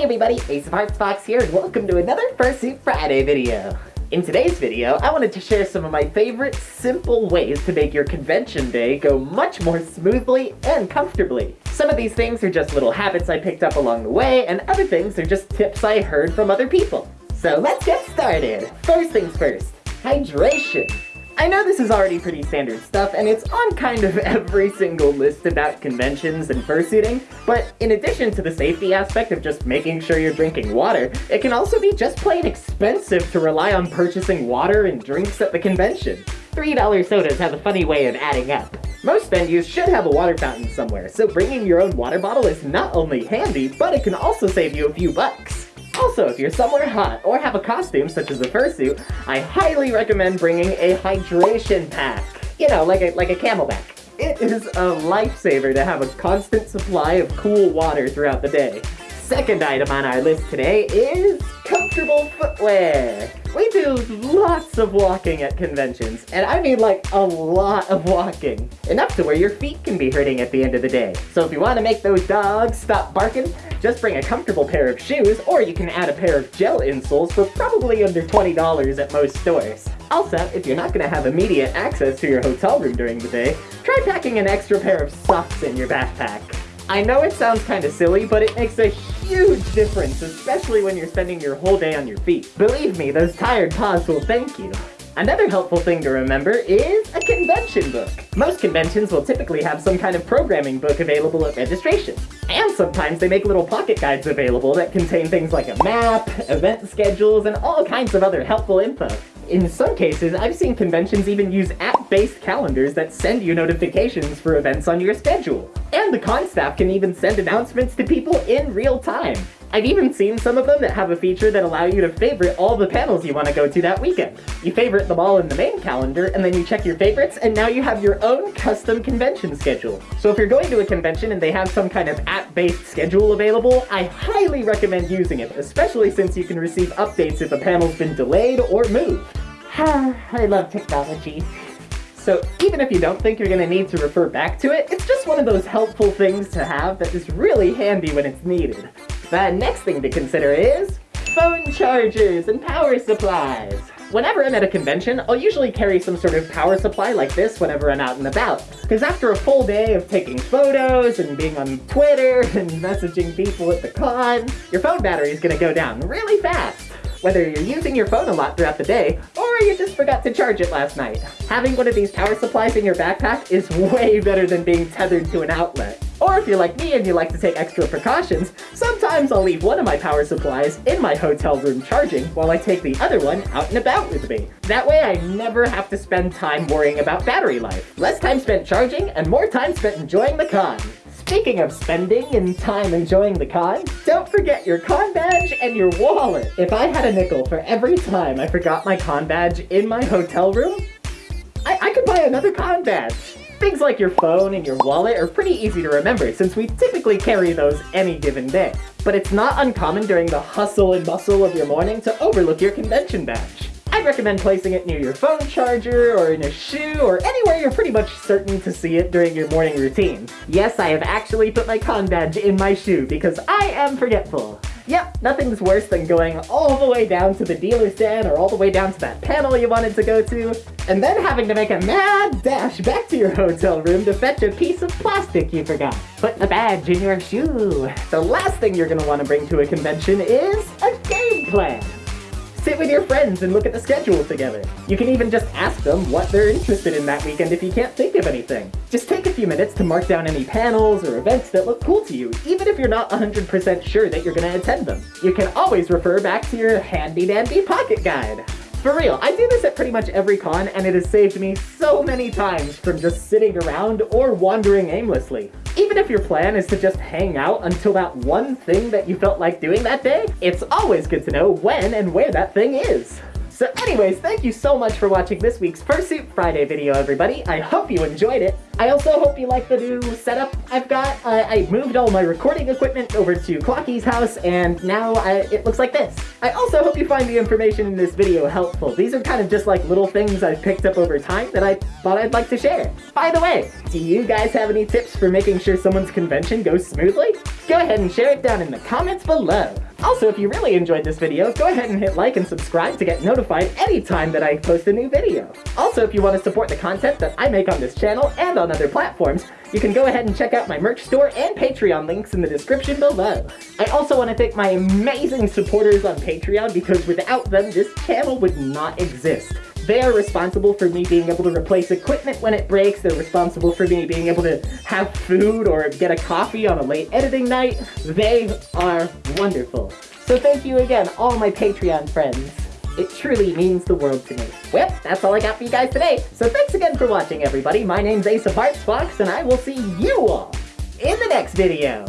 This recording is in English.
Hey everybody, Ace of Hearts Fox here, and welcome to another Fursuit Friday video. In today's video, I wanted to share some of my favorite simple ways to make your convention day go much more smoothly and comfortably. Some of these things are just little habits I picked up along the way, and other things are just tips I heard from other people. So let's get started. First things first, hydration. I know this is already pretty standard stuff, and it's on kind of every single list about conventions and fursuiting, but in addition to the safety aspect of just making sure you're drinking water, it can also be just plain expensive to rely on purchasing water and drinks at the convention. $3 sodas have a funny way of adding up. Most venues should have a water fountain somewhere, so bringing your own water bottle is not only handy, but it can also save you a few bucks. Also, if you're somewhere hot or have a costume such as a fursuit, I highly recommend bringing a hydration pack. You know, like a, like a CamelBak. It is a lifesaver to have a constant supply of cool water throughout the day. Second item on our list today is comfortable footwear. We do lots of walking at conventions, and I mean like a lot of walking. Enough to where your feet can be hurting at the end of the day. So if you want to make those dogs stop barking, just bring a comfortable pair of shoes, or you can add a pair of gel insoles for probably under $20 at most stores. Also, if you're not going to have immediate access to your hotel room during the day, try packing an extra pair of socks in your backpack. I know it sounds kind of silly, but it makes a huge difference, especially when you're spending your whole day on your feet. Believe me, those tired paws will thank you. Another helpful thing to remember is a convention book. Most conventions will typically have some kind of programming book available at registration. And sometimes they make little pocket guides available that contain things like a map, event schedules, and all kinds of other helpful info. In some cases, I've seen conventions even use app-based calendars that send you notifications for events on your schedule. And the con staff can even send announcements to people in real time. I've even seen some of them that have a feature that allow you to favorite all the panels you want to go to that weekend. You favorite them all in the main calendar, and then you check your favorites, and now you have your own custom convention schedule. So if you're going to a convention and they have some kind of app-based schedule available, I highly recommend using it, especially since you can receive updates if a panel's been delayed or moved. I love technology. So even if you don't think you're going to need to refer back to it, it's just one of those helpful things to have that is really handy when it's needed. The next thing to consider is phone chargers and power supplies. Whenever I'm at a convention, I'll usually carry some sort of power supply like this whenever I'm out and about. Because after a full day of taking photos and being on Twitter and messaging people at the con, your phone battery is going to go down really fast whether you're using your phone a lot throughout the day, or you just forgot to charge it last night. Having one of these power supplies in your backpack is way better than being tethered to an outlet. Or if you're like me and you like to take extra precautions, sometimes I'll leave one of my power supplies in my hotel room charging while I take the other one out and about with me. That way I never have to spend time worrying about battery life. Less time spent charging and more time spent enjoying the con. Speaking of spending and time enjoying the con, don't forget your con badge and your wallet. If I had a nickel for every time I forgot my con badge in my hotel room, I, I could buy another con badge. Things like your phone and your wallet are pretty easy to remember since we typically carry those any given day. But it's not uncommon during the hustle and bustle of your morning to overlook your convention badge. I'd recommend placing it near your phone charger or in a shoe or anywhere you're pretty much certain to see it during your morning routine. Yes, I have actually put my con badge in my shoe because I am forgetful. Yep, nothing's worse than going all the way down to the dealer's den or all the way down to that panel you wanted to go to, and then having to make a mad dash back to your hotel room to fetch a piece of plastic you forgot. Put the badge in your shoe. The last thing you're gonna want to bring to a convention is a game plan. Sit with your friends and look at the schedule together. You can even just ask them what they're interested in that weekend if you can't think of anything. Just take a few minutes to mark down any panels or events that look cool to you, even if you're not 100% sure that you're gonna attend them. You can always refer back to your handy-dandy pocket guide. For real, I do this at pretty much every con, and it has saved me so many times from just sitting around or wandering aimlessly. Even if your plan is to just hang out until that one thing that you felt like doing that day, it's always good to know when and where that thing is. So anyways, thank you so much for watching this week's Fursuit Friday video, everybody. I hope you enjoyed it. I also hope you like the new setup I've got. I moved all my recording equipment over to Clocky's house, and now I, it looks like this. I also hope you find the information in this video helpful. These are kind of just like little things I've picked up over time that I thought I'd like to share. By the way, do you guys have any tips for making sure someone's convention goes smoothly? Go ahead and share it down in the comments below. Also, if you really enjoyed this video, go ahead and hit like and subscribe to get notified anytime that I post a new video. Also, if you want to support the content that I make on this channel and on other platforms, you can go ahead and check out my merch store and Patreon links in the description below. I also want to thank my amazing supporters on Patreon because without them, this channel would not exist. They are responsible for me being able to replace equipment when it breaks. They're responsible for me being able to have food or get a coffee on a late editing night. They are wonderful. So thank you again, all my Patreon friends. It truly means the world to me. Well, that's all I got for you guys today. So thanks again for watching, everybody. My name's Ace of Hearts Fox, and I will see you all in the next video.